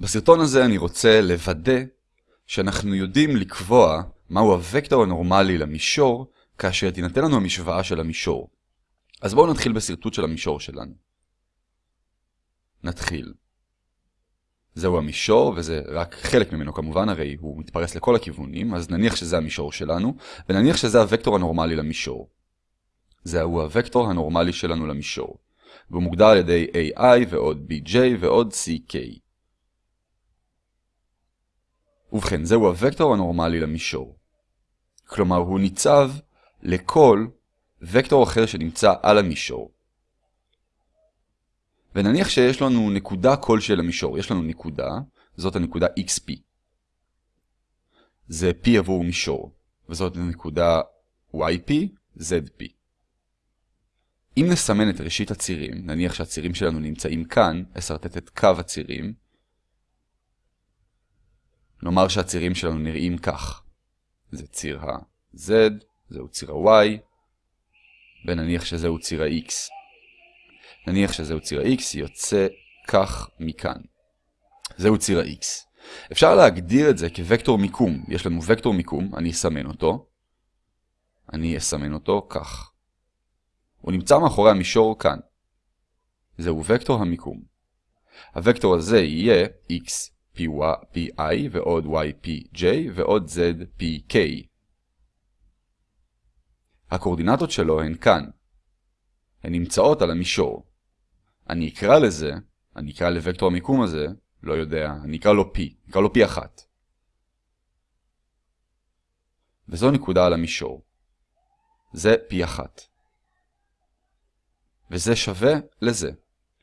בסרטון הזה אני רוצה לוודא שאנחנו יודעים לקבוע מהו הוקטור הנורמלי למישור כאשר תינתן לנו המשוואה של המישור. אז בואו נתחיל בסרטוט של המישור שלנו. נתחיל. זהו המישור, וזה רק חלק ממנו כמובן, הרי הוא מתפרס לכל הכיוונים, אז נניח שזה המישור שלנו, ונניח שזה הוקטור הנורמלי למישור. זהו הוקטור הנורמלי שלנו למישור, והוא מוגדר על ידי AI ועוד BJ ועוד CK. ובכן, זהו הוקטור הנורמלי למישור. כלומר, הוא ניצב לכל וקטור אחר שנמצא על המישור. ונניח שיש לנו נקודה כלשהי למישור. יש לנו נקודה, זאת הנקודה xp. זה p עבור מישור, וזאת הנקודה yp, zp. אם נסמן את ראשית הצירים, נניח שהצירים שלנו נמצאים כאן, אסרטט את קו הצירים, נאמר שהצירים שלנו נראים כך. זה ציר ה-Z, זהו ציר ה-Y, ונניח שזהו ציר ה-X. נניח שזהו ציר ה-X, יוצא כך מכאן. זהו ציר ה-X. אפשר להגדיר את זה כוקטור מיקום. יש לנו וקטור מיקום, אני אסמן אותו. אני אסמן אותו כך. הוא נמצא מאחורי המישור כאן. זהו וקטור המיקום. הוקטור הזה יהיה x py ועוד ypj ועוד zpk. הקורדינטות שלו הן כאן. הן נמצאות על המישור. אני אקרא לזה, אני אקרא לוקטור המיקום הזה, לא יודע, אני אקרא לו p, אקרא לו p1. וזו נקודה על המישור. זה p1. וזה שווה לזה.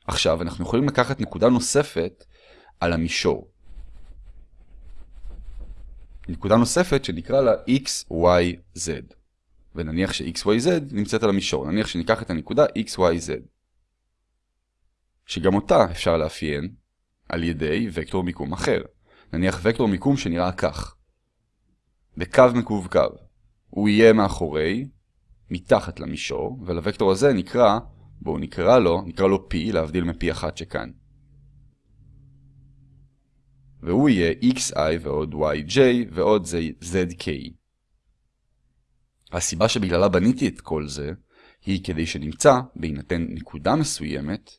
עכשיו אנחנו יכולים לקחת נקודה נוספת על המישור. נקודה נוספת שנקרא לה x, y, z. ונניח ש-x, y, z נמצאת על המישור. נניח שניקח את הנקודה x, y, z. שגם אותה אפשר לאפיין על ידי וקטור מיקום אחר. נניח וקטור מיקום שנראה כך. בקו מקווקו. הוא יהיה מאחורי, מתחת למישור, ולווקטור הזה נקרא, בואו נקרא לו, נקרא לו p, להבדיל מ-p1 שכאן. והוא יהיה xi ועוד yj ועוד zk. הסיבה שבגללה בניתי את כל זה, היא כדי שנמצא, בהינתן נקודה מסוימת,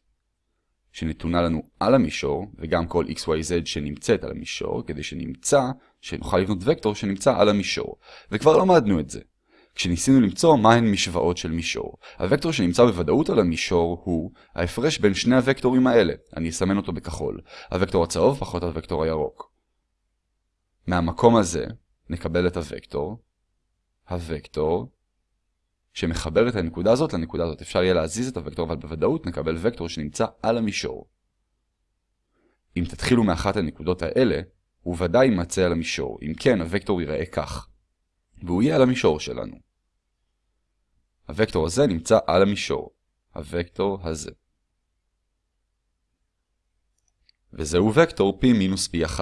שנתונה לנו על המישור, וגם כל xyz שנמצאת על המישור, כדי שנמצא, שנוכל לבנות וקטור שנמצא על המישור. וכבר למדנו את זה. כשניסינו למצוא מהן משוואות של מישור. הוקטור שנמצא בוודאות על המישור הוא ההפרש בין שני הוקטורים האלה. אני אסמן אותו בכחול. הוקטור הצהוב פחות הוקטור הירוק. מהמקום הזה נקבל את הוקטור, הוקטור, שמחבר את הנקודה הזאת לנקודה הזאת. אפשר יהיה להזיז את הוקטור, אבל בוודאות נקבל וקטור שנמצא על המישור. אם תתחילו מאחת הנקודות האלה, הוא ודאי יימצא על המישור. אם כן, הוקטור ייראה כך. והוא יהיה על המישור שלנו. הוקטור הזה נמצא על המישור. הוקטור הזה. וזהו וקטור p מינוס p1.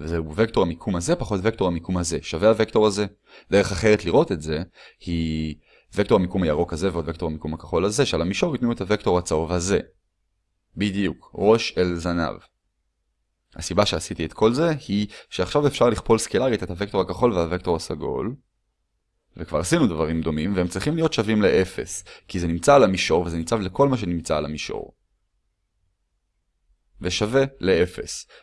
וזהו וקטור המיקום הזה פחות וקטור המיקום הזה. שווה הוקטור הזה. דרך אחרת לראות את זה היא וקטור המיקום הירוק הזה ועוד וקטור המיקום הכחול הזה שעל המישור ייתנו את הוקטור הצהוב הזה. בדיוק, ראש אל זנב. הסיבה שעשיתי את כל זה היא שעכשיו אפשר לכפול סקלרית את הוקטור הכחול והוקטור הסגול. וכבר עשינו דברים דומים והם צריכים להיות שווים ל-0 כי זה נמצא על המישור וזה ניצב לכל מה שנמצא על המישור. ושווה ל-0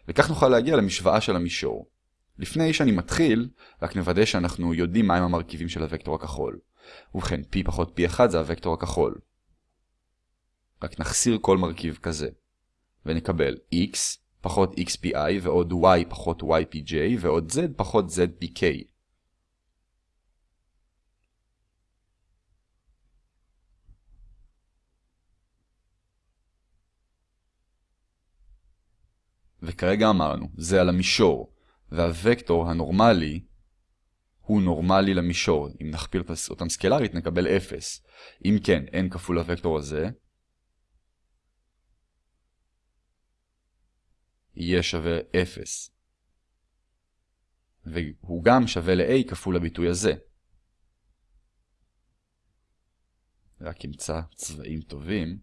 וכך נוכל להגיע למשוואה של המישור. לפני שאני מתחיל, רק נוודא שאנחנו יודעים מהם המרכיבים של הוקטור הכחול. ובכן, p פחות p1 זה הוקטור הכחול. רק נחסיר כל מרכיב כזה. ונקבל x פחות xpi ועוד y פחות ypj ועוד z פחות zpk. וכרגע אמרנו, זה על המישור, והוקטור הנורמלי הוא נורמלי למישור. אם נכפיל אותם סקלרית נקבל 0. אם כן, n כפול הוקטור הזה, יהיה שווה 0. והוא גם שווה ל-a כפול הביטוי הזה. רק אמצא צבעים טובים.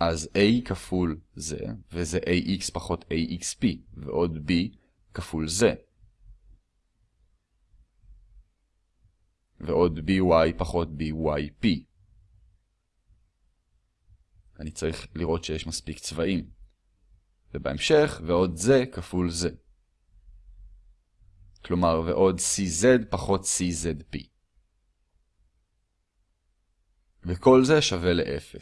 אז a כפול זה, וזה ax פחות axp, ועוד b כפול זה. ועוד by פחות byp. אני צריך לראות שיש מספיק צבעים. ובהמשך, ועוד זה כפול זה. כלומר, ועוד cz פחות czp. וכל זה שווה ל-0.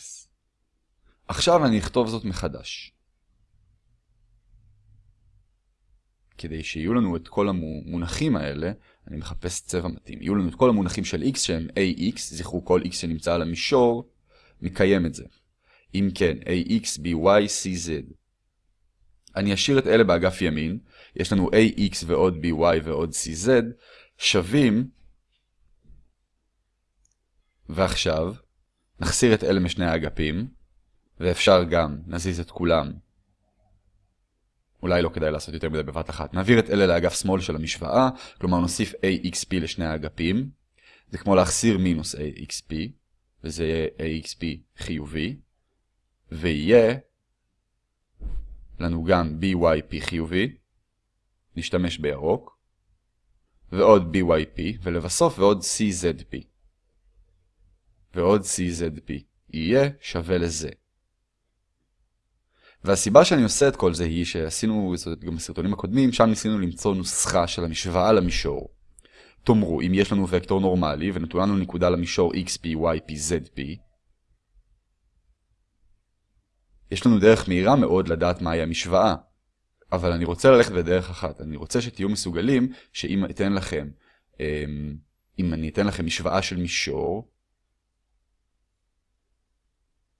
עכשיו אני אכתוב זאת מחדש. כדי שיהיו לנו את כל המונחים האלה, אני מחפש צבע מתאים. יהיו לנו את כל המונחים של x שהם ax, זכרו כל x שנמצא על המישור, מקיים את זה. אם כן, ax, by, cz. אני אשאיר את אלה באגף ימין, יש לנו ax ועוד by ועוד cz, שווים, ועכשיו, נחסיר את אלה משני האגפים, ואפשר גם, נזיז את כולם. אולי לא כדאי לעשות יותר מדי בבת אחת. נעביר את אלה לאגף שמאל של המשוואה, כלומר נוסיף axp לשני האגפים. זה כמו להחסיר מינוס axp, וזה יהיה axp חיובי, ויהיה לנו גם byp חיובי, נשתמש בירוק, ועוד byp, ולבסוף ועוד czp. ועוד czp יהיה שווה לזה. והסיבה שאני עושה את כל זה היא שעשינו זאת גם בסרטונים הקודמים, שם ניסינו למצוא נוסחה של המשוואה למישור. תאמרו, אם יש לנו וקטור נורמלי ונתונה לנו נקודה למישור xp, yp, zp, יש לנו דרך מהירה מאוד לדעת מהי המשוואה. אבל אני רוצה ללכת בדרך אחת. אני רוצה שתהיו מסוגלים שאם אתן לכם, אמ, אם אני אתן לכם משוואה של מישור,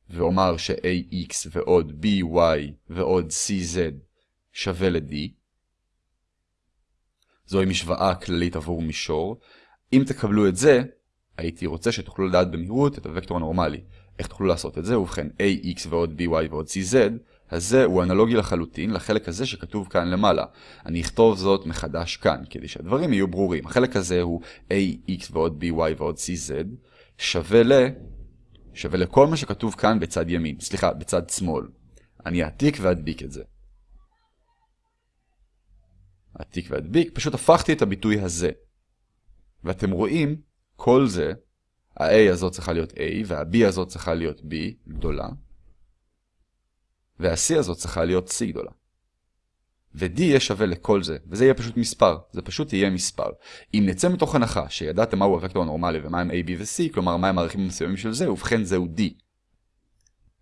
ואומר ש-ax ועוד by ועוד cz שווה ל-d, זוהי משוואה כללית עבור מישור. אם תקבלו את זה, הייתי רוצה שתוכלו לדעת במהירות את הוקטור הנורמלי. איך תוכלו לעשות את זה? ובכן, ax ועוד by ועוד cz, הזה הוא אנלוגי לחלוטין לחלק הזה שכתוב כאן למעלה. אני אכתוב זאת מחדש כאן, כדי שהדברים יהיו ברורים. החלק הזה הוא ax ועוד by ועוד cz, שווה ל... שווה לכל מה שכתוב כאן בצד ימין, סליחה, בצד שמאל. אני אעתיק ואדביק את זה. אעתיק ואדביק, פשוט הפכתי את הביטוי הזה. ואתם רואים, כל זה, ה-A הזאת צריכה להיות A, וה-B הזאת צריכה להיות B גדולה, וה-C הזאת צריכה להיות C גדולה. ו-D יהיה שווה לכל זה, וזה יהיה פשוט מספר, זה פשוט יהיה מספר. אם נצא מתוך הנחה שידעתם מהו הוקטור הנורמלי ומהם A, B ו-C, כלומר מהם הערכים המסוימים של זה, ובכן זהו D.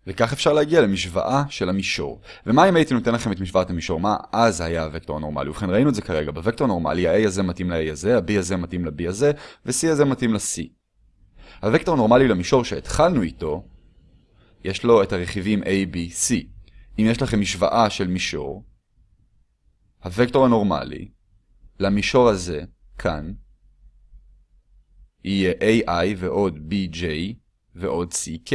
וכך אפשר להגיע למשוואה של המישור. ומה אם הייתי נותן לכם את משוואת המישור? מה אז היה הוקטור הנורמלי? ובכן ראינו את זה כרגע, בוקטור הנורמלי ה-A הזה מתאים ל-A הזה, ה-B הזה מתאים ל-B הזה, ו-C הזה מתאים ל-C. הוקטור הנורמלי למישור שהתחלנו איתו, יש לו את הרכיבים A, B, C. אם יש לכם משוואה של מישור, הוקטור הנורמלי למישור הזה, כאן, יהיה AI ועוד BJ ועוד CK.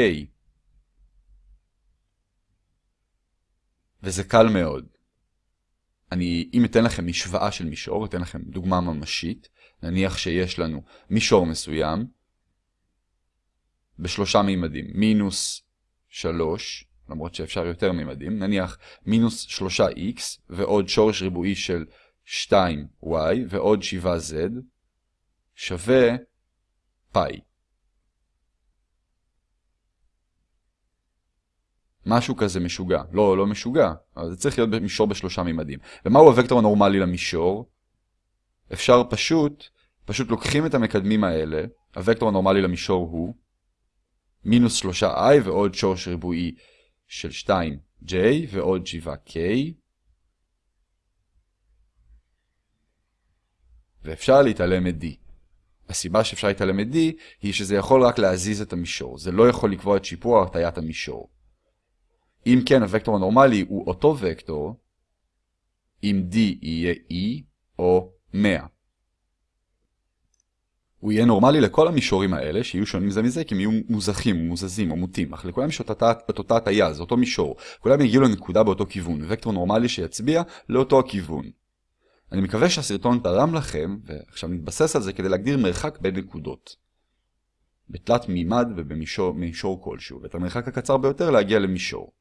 וזה קל מאוד. אני, אם אתן לכם משוואה של מישור, אתן לכם דוגמה ממשית, נניח שיש לנו מישור מסוים, בשלושה מימדים, מינוס שלוש, למרות שאפשר יותר מימדים, נניח מינוס 3x ועוד שורש ריבועי של 2y ועוד 7z שווה פאי. משהו כזה משוגע. לא, לא משוגע, אבל זה צריך להיות מישור בשלושה מימדים. ומהו הוקטור הנורמלי למישור? אפשר פשוט, פשוט לוקחים את המקדמים האלה, הוקטור הנורמלי למישור הוא מינוס 3i ועוד שורש ריבועי של 2j ועוד 7k. ואפשר להתעלם מ-d. הסיבה שאפשר להתעלם מ-d היא שזה יכול רק להזיז את המישור. זה לא יכול לקבוע את שיפור או הטיית המישור. אם כן, הוקטור הנורמלי הוא אותו וקטור, אם d יהיה e או 100. הוא יהיה נורמלי לכל המישורים האלה, שיהיו שונים זה מזה, כי הם יהיו מוזכים, מוזזים או מוטים, אך לכולם יש את אותה הטיה, זה אותו מישור. כולם יגיעו לנקודה באותו כיוון, וקטור נורמלי שיצביע לאותו הכיוון. אני מקווה שהסרטון תרם לכם, ועכשיו נתבסס על זה כדי להגדיר מרחק בין נקודות. בתלת מימד ובמישור כלשהו, ואת המרחק הקצר ביותר להגיע למישור.